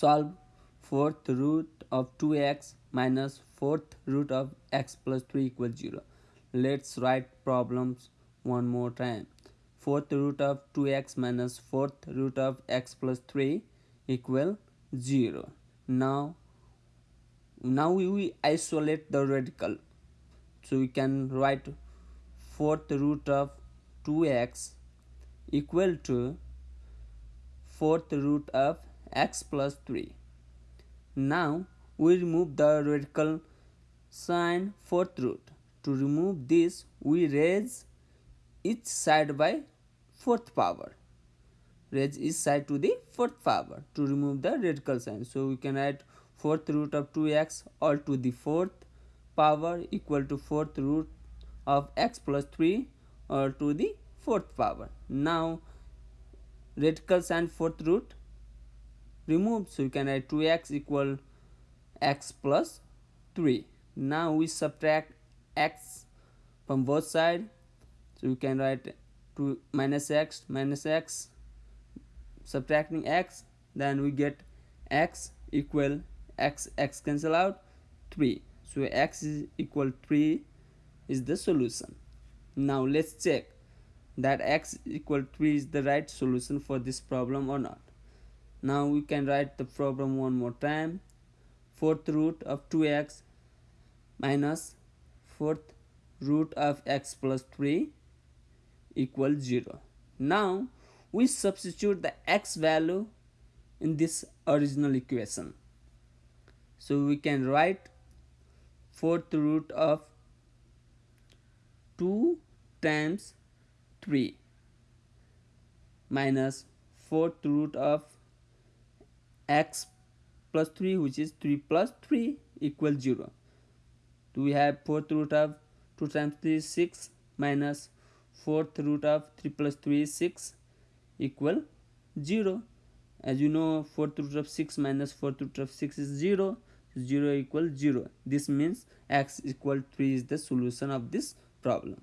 solve fourth root of 2x minus fourth root of x plus 3 equals 0 let's write problems one more time. Fourth root of 2x minus fourth root of x plus 3 equal 0 now now we isolate the radical. So we can write fourth root of 2x equal to fourth root of x plus 3 now we remove the radical sign fourth root. To remove this we raise each side by fourth power. Raise each side to the fourth power to remove the radical sign. So we can write fourth root of 2x all to the fourth power equal to fourth root of x plus 3 all to the fourth power. Now radical sign fourth root removed so you can write 2x equal x plus 3 now we subtract x from both sides so you can write 2 minus x minus x. Subtracting x then we get x equal x x cancel out 3 so x is equal 3 is the solution. Now let's check that x equal 3 is the right solution for this problem or not now we can write the problem one more time. Fourth root of 2x minus fourth root of x plus 3 equals 0 now we substitute the x value in this original equation. So we can write fourth root of 2 times 3 minus fourth root of x plus 3 which is 3 plus 3 equals 0 do we have fourth root of 2 times 3 is 6 minus fourth root of 3 plus 3 is 6 equal 0 as you know fourth root of 6 minus fourth root of 6 is 0 0 equals 0 this means x equal 3 is the solution of this problem